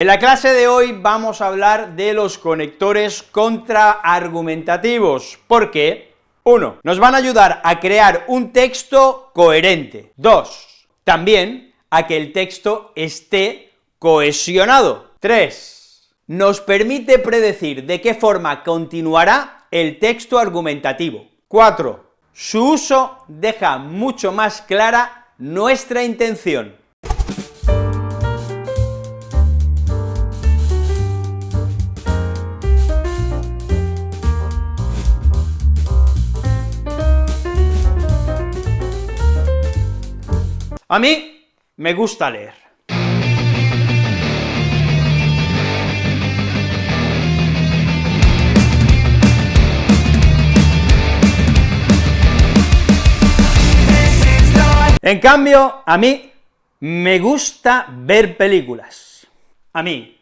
En la clase de hoy vamos a hablar de los conectores contraargumentativos, porque, uno, nos van a ayudar a crear un texto coherente, dos, también a que el texto esté cohesionado, tres, nos permite predecir de qué forma continuará el texto argumentativo, cuatro, su uso deja mucho más clara nuestra intención, A mí me gusta leer. En cambio, a mí me gusta ver películas. A mí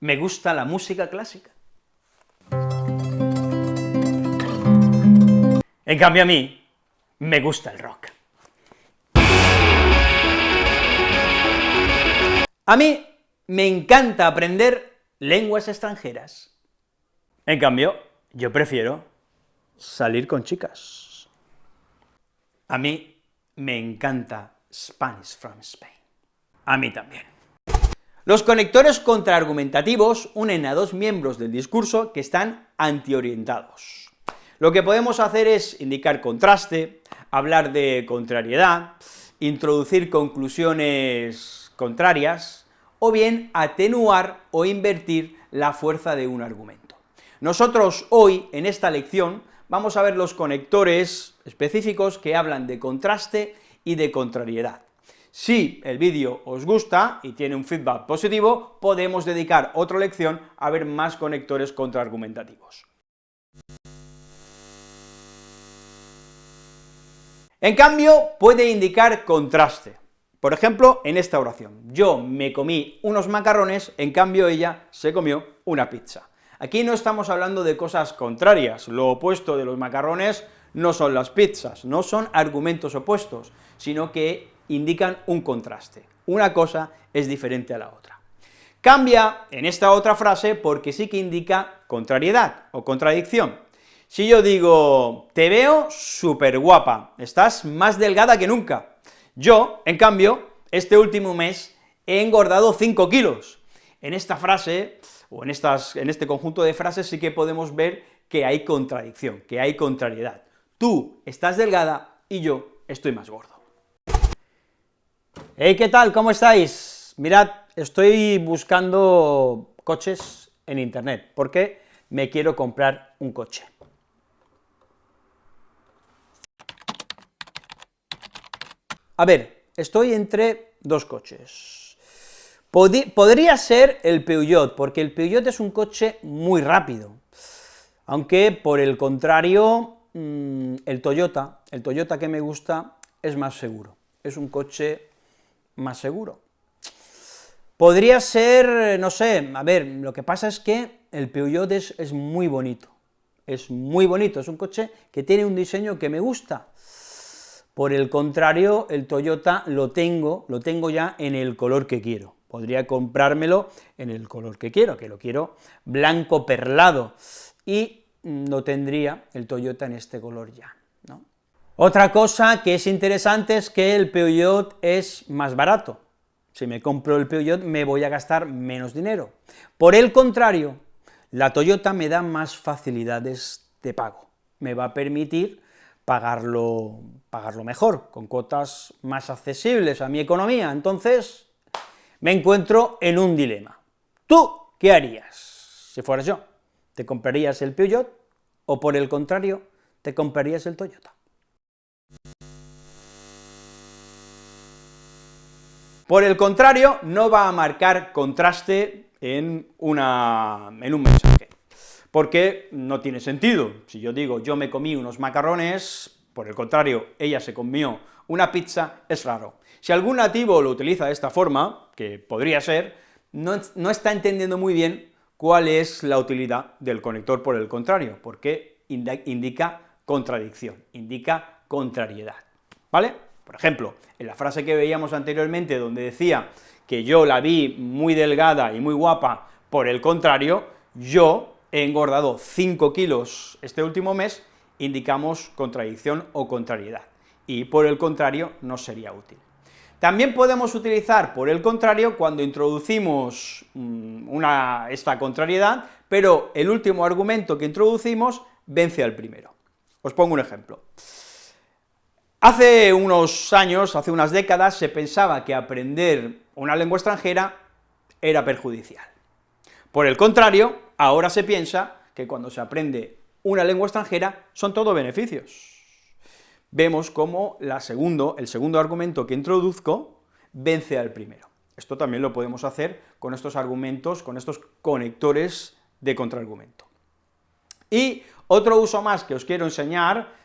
me gusta la música clásica. En cambio, a mí me gusta el rock. A mí me encanta aprender lenguas extranjeras. En cambio, yo prefiero salir con chicas. A mí me encanta Spanish from Spain. A mí también. Los conectores contraargumentativos unen a dos miembros del discurso que están antiorientados. Lo que podemos hacer es indicar contraste, hablar de contrariedad, introducir conclusiones contrarias, o bien atenuar o invertir la fuerza de un argumento. Nosotros hoy, en esta lección, vamos a ver los conectores específicos que hablan de contraste y de contrariedad. Si el vídeo os gusta y tiene un feedback positivo, podemos dedicar otra lección a ver más conectores contraargumentativos. En cambio, puede indicar contraste. Por ejemplo, en esta oración, yo me comí unos macarrones, en cambio ella se comió una pizza. Aquí no estamos hablando de cosas contrarias, lo opuesto de los macarrones no son las pizzas, no son argumentos opuestos, sino que indican un contraste, una cosa es diferente a la otra. Cambia en esta otra frase porque sí que indica contrariedad o contradicción. Si yo digo, te veo súper guapa, estás más delgada que nunca, yo, en cambio, este último mes he engordado 5 kilos. En esta frase, o en, estas, en este conjunto de frases, sí que podemos ver que hay contradicción, que hay contrariedad. Tú estás delgada y yo estoy más gordo. Hey, ¿qué tal? ¿Cómo estáis? Mirad, estoy buscando coches en internet, porque me quiero comprar un coche. A ver, estoy entre dos coches. podría ser el Peugeot, porque el Peugeot es un coche muy rápido, aunque por el contrario, mm, el Toyota, el Toyota que me gusta es más seguro, es un coche más seguro. Podría ser, no sé, a ver, lo que pasa es que el Peugeot es, es muy bonito, es muy bonito, es un coche que tiene un diseño que me gusta, por el contrario, el Toyota lo tengo, lo tengo ya en el color que quiero. Podría comprármelo en el color que quiero, que lo quiero blanco perlado, y no tendría el Toyota en este color ya. Otra cosa que es interesante es que el Peugeot es más barato. Si me compro el Peugeot me voy a gastar menos dinero. Por el contrario, la Toyota me da más facilidades de pago, me va a permitir pagarlo, mejor, con cuotas más accesibles a mi economía. Entonces, me encuentro en un dilema. ¿Tú qué harías si fueras yo? ¿Te comprarías el Peugeot o, por el contrario, te comprarías el Toyota? Por el contrario, no va a marcar contraste en, una, en un mensaje porque no tiene sentido. Si yo digo, yo me comí unos macarrones, por el contrario, ella se comió una pizza, es raro. Si algún nativo lo utiliza de esta forma, que podría ser, no, no está entendiendo muy bien cuál es la utilidad del conector por el contrario, porque indica contradicción, indica contrariedad, ¿vale? Por ejemplo, en la frase que veíamos anteriormente, donde decía que yo la vi muy delgada y muy guapa, por el contrario, yo he engordado 5 kilos este último mes, indicamos contradicción o contrariedad, y por el contrario no sería útil. También podemos utilizar, por el contrario, cuando introducimos mm, una, esta contrariedad, pero el último argumento que introducimos vence al primero. Os pongo un ejemplo. Hace unos años, hace unas décadas, se pensaba que aprender una lengua extranjera era perjudicial. Por el contrario, ahora se piensa que cuando se aprende una lengua extranjera son todo beneficios vemos cómo la el segundo argumento que introduzco vence al primero. Esto también lo podemos hacer con estos argumentos, con estos conectores de contraargumento. Y otro uso más que os quiero enseñar,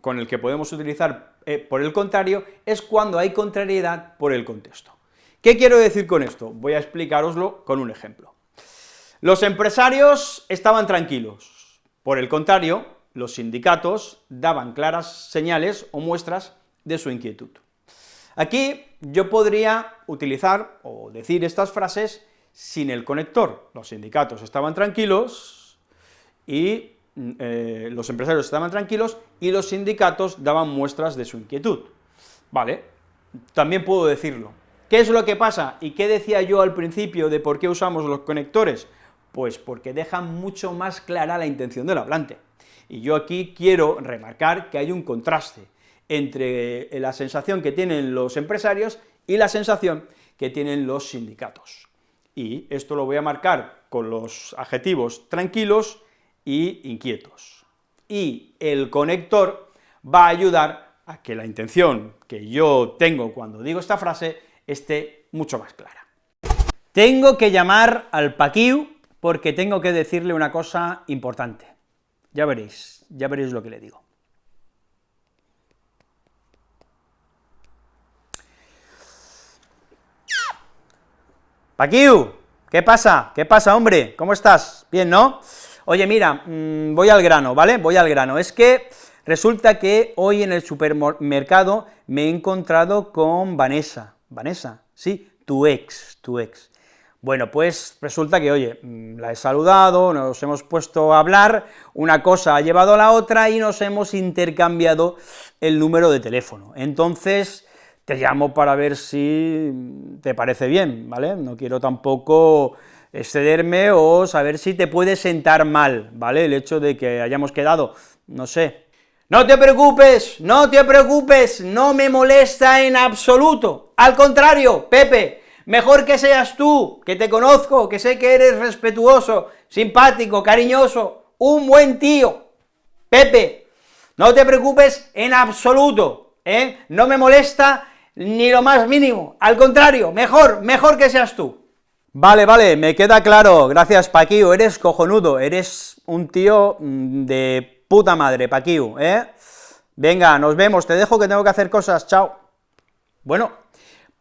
con el que podemos utilizar eh, por el contrario, es cuando hay contrariedad por el contexto. ¿Qué quiero decir con esto? Voy a explicaroslo con un ejemplo. Los empresarios estaban tranquilos, por el contrario, los sindicatos daban claras señales o muestras de su inquietud. Aquí yo podría utilizar o decir estas frases sin el conector. Los sindicatos estaban tranquilos y eh, los empresarios estaban tranquilos y los sindicatos daban muestras de su inquietud. Vale, también puedo decirlo. ¿Qué es lo que pasa? ¿Y qué decía yo al principio de por qué usamos los conectores? Pues porque dejan mucho más clara la intención del hablante. Y yo aquí quiero remarcar que hay un contraste entre la sensación que tienen los empresarios y la sensación que tienen los sindicatos. Y esto lo voy a marcar con los adjetivos tranquilos y inquietos. Y el conector va a ayudar a que la intención que yo tengo cuando digo esta frase esté mucho más clara. Tengo que llamar al Paquiu porque tengo que decirle una cosa importante. Ya veréis, ya veréis lo que le digo. Paquiu, ¿qué pasa? ¿Qué pasa, hombre? ¿Cómo estás? Bien, ¿no? Oye, mira, mm, voy al grano, ¿vale? Voy al grano. Es que resulta que hoy en el supermercado me he encontrado con Vanessa. Vanessa, sí, tu ex, tu ex. Bueno, pues resulta que, oye, mm, la he saludado, nos hemos puesto a hablar, una cosa ha llevado a la otra y nos hemos intercambiado el número de teléfono. Entonces, te llamo para ver si te parece bien, ¿vale? No quiero tampoco excederme o saber si te puede sentar mal, ¿vale? El hecho de que hayamos quedado, no sé. No te preocupes, no te preocupes, no me molesta en absoluto. Al contrario, Pepe, Mejor que seas tú, que te conozco, que sé que eres respetuoso, simpático, cariñoso, un buen tío. Pepe, no te preocupes en absoluto, ¿eh? No me molesta ni lo más mínimo, al contrario, mejor, mejor que seas tú. Vale, vale, me queda claro, gracias Paquío, eres cojonudo, eres un tío mm, de puta madre, Paquío, ¿eh? Venga, nos vemos, te dejo que tengo que hacer cosas, chao. Bueno,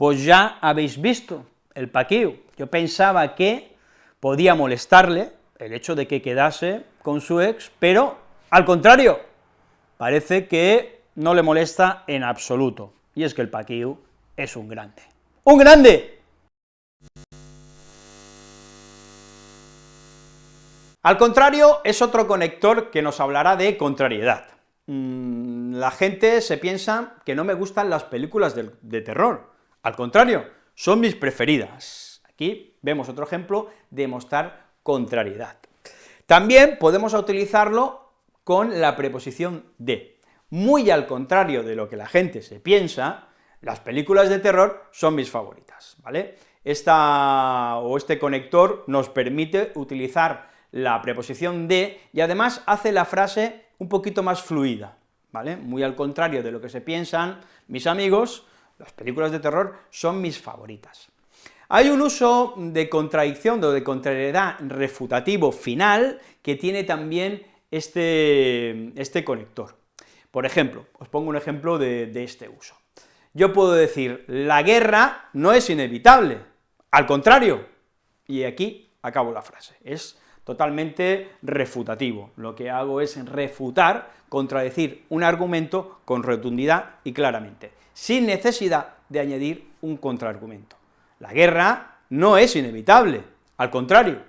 pues ya habéis visto el paqueo. Yo pensaba que podía molestarle el hecho de que quedase con su ex, pero al contrario, parece que no le molesta en absoluto, y es que el paqueo es un grande. ¡Un grande! Al contrario, es otro conector que nos hablará de contrariedad. Mm, la gente se piensa que no me gustan las películas de terror, al contrario, son mis preferidas. Aquí vemos otro ejemplo de mostrar contrariedad. También podemos utilizarlo con la preposición de. Muy al contrario de lo que la gente se piensa, las películas de terror son mis favoritas, ¿vale? Esta, o este conector nos permite utilizar la preposición de, y además hace la frase un poquito más fluida, ¿vale? Muy al contrario de lo que se piensan mis amigos, las películas de terror son mis favoritas. Hay un uso de contradicción, o de contrariedad refutativo final, que tiene también este, este conector. Por ejemplo, os pongo un ejemplo de, este uso. Yo puedo decir, la guerra no es inevitable, al contrario, y aquí acabo la frase, es totalmente refutativo. Lo que hago es refutar, contradecir un argumento con rotundidad y claramente sin necesidad de añadir un contraargumento. la guerra no es inevitable, al contrario.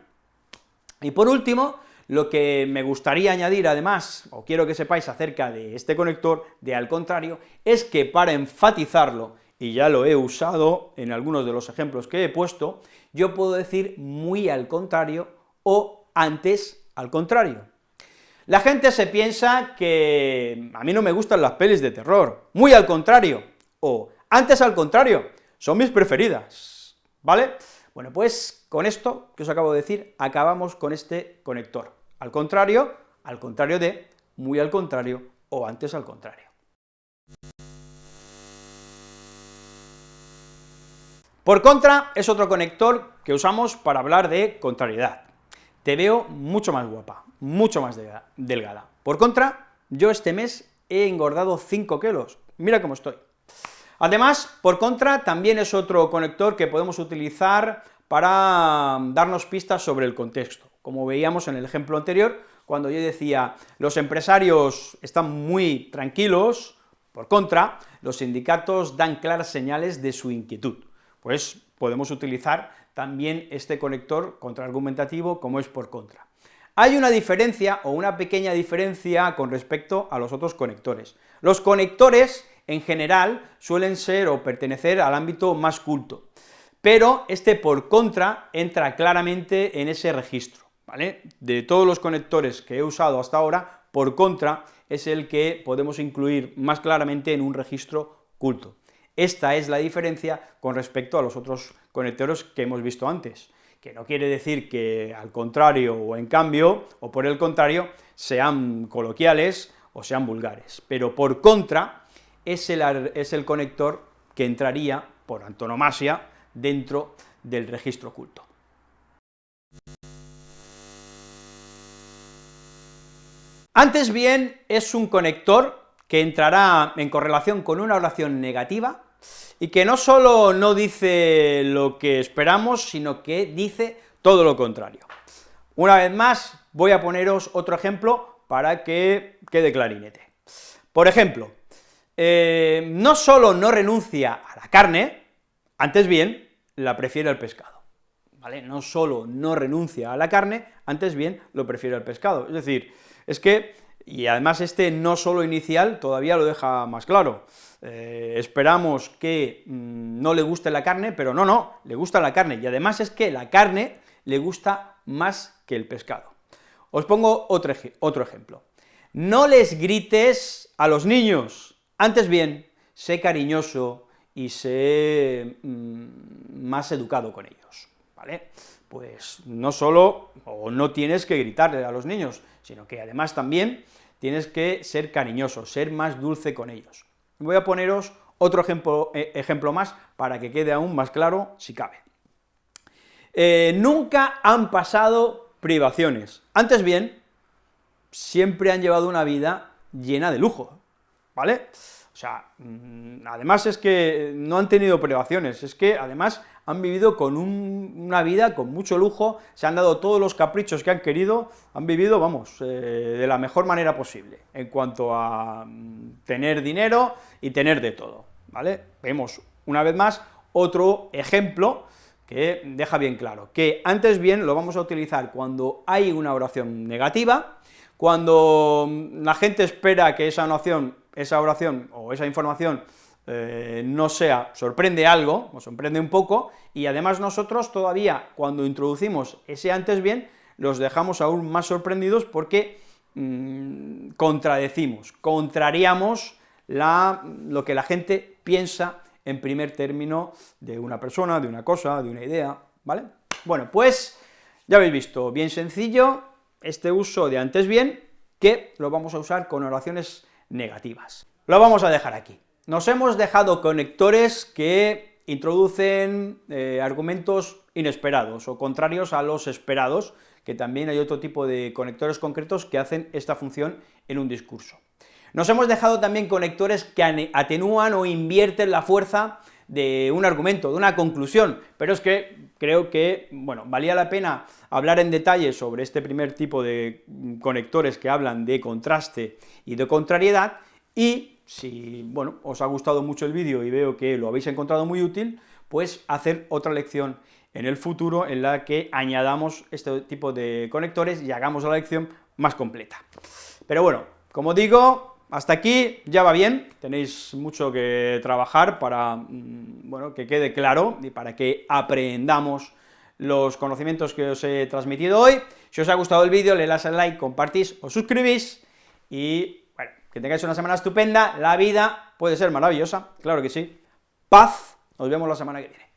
Y por último, lo que me gustaría añadir además, o quiero que sepáis acerca de este conector de al contrario, es que para enfatizarlo, y ya lo he usado en algunos de los ejemplos que he puesto, yo puedo decir muy al contrario o antes al contrario. La gente se piensa que a mí no me gustan las pelis de terror, muy al contrario, o antes al contrario, son mis preferidas, ¿vale? Bueno, pues con esto que os acabo de decir, acabamos con este conector. Al contrario, al contrario de, muy al contrario, o antes al contrario. Por contra, es otro conector que usamos para hablar de contrariedad. Te veo mucho más guapa, mucho más delgada. Por contra, yo este mes he engordado 5 kilos, mira cómo estoy. Además, por contra, también es otro conector que podemos utilizar para darnos pistas sobre el contexto, como veíamos en el ejemplo anterior, cuando yo decía, los empresarios están muy tranquilos, por contra, los sindicatos dan claras señales de su inquietud pues podemos utilizar también este conector contraargumentativo como es por contra. Hay una diferencia, o una pequeña diferencia, con respecto a los otros conectores. Los conectores, en general, suelen ser o pertenecer al ámbito más culto, pero este por contra entra claramente en ese registro, ¿vale? De todos los conectores que he usado hasta ahora, por contra es el que podemos incluir más claramente en un registro culto. Esta es la diferencia con respecto a los otros conectores que hemos visto antes, que no quiere decir que al contrario o en cambio, o por el contrario, sean coloquiales o sean vulgares, pero por contra es el, es el conector que entraría, por antonomasia, dentro del registro oculto. Antes bien, es un conector que entrará en correlación con una oración negativa, y que no solo no dice lo que esperamos, sino que dice todo lo contrario. Una vez más, voy a poneros otro ejemplo para que quede clarinete. Por ejemplo, eh, no solo no renuncia a la carne, antes bien, la prefiere al pescado. ¿Vale? No solo no renuncia a la carne, antes bien lo prefiere al pescado. Es decir, es que y además este no solo inicial todavía lo deja más claro. Eh, esperamos que mm, no le guste la carne, pero no, no, le gusta la carne, y además es que la carne le gusta más que el pescado. Os pongo otro, ejemplo. No les grites a los niños, antes bien, sé cariñoso y sé mm, más educado con ellos, ¿vale? Pues no solo, o no tienes que gritarle a los niños, sino que además también tienes que ser cariñoso, ser más dulce con ellos. Voy a poneros otro ejemplo, eh, más para que quede aún más claro, si cabe. Eh, nunca han pasado privaciones, antes bien, siempre han llevado una vida llena de lujo, ¿vale? O sea, mm, además es que no han tenido privaciones, es que además han vivido con una vida con mucho lujo, se han dado todos los caprichos que han querido, han vivido, vamos, eh, de la mejor manera posible, en cuanto a mm, tener dinero y tener de todo, ¿vale? Vemos, una vez más, otro ejemplo que deja bien claro, que antes bien lo vamos a utilizar cuando hay una oración negativa, cuando mm, la gente espera que esa oración, esa oración o esa información eh, no sea, sorprende algo, o sorprende un poco, y además nosotros todavía, cuando introducimos ese antes bien, los dejamos aún más sorprendidos porque mm, contradecimos, contrariamos lo que la gente piensa en primer término de una persona, de una cosa, de una idea, ¿vale? Bueno, pues ya habéis visto, bien sencillo, este uso de antes bien, que lo vamos a usar con oraciones negativas. Lo vamos a dejar aquí. Nos hemos dejado conectores que introducen eh, argumentos inesperados o contrarios a los esperados, que también hay otro tipo de conectores concretos que hacen esta función en un discurso. Nos hemos dejado también conectores que atenúan o invierten la fuerza de un argumento, de una conclusión, pero es que creo que, bueno, valía la pena hablar en detalle sobre este primer tipo de conectores que hablan de contraste y de contrariedad, y si, bueno, os ha gustado mucho el vídeo y veo que lo habéis encontrado muy útil, pues hacer otra lección en el futuro en la que añadamos este tipo de conectores y hagamos la lección más completa. Pero bueno, como digo, hasta aquí ya va bien, tenéis mucho que trabajar para, mm, bueno, que quede claro y para que aprendamos los conocimientos que os he transmitido hoy. Si os ha gustado el vídeo, le das al like, compartís, os suscribís, y, que tengáis una semana estupenda, la vida puede ser maravillosa, claro que sí. Paz, nos vemos la semana que viene.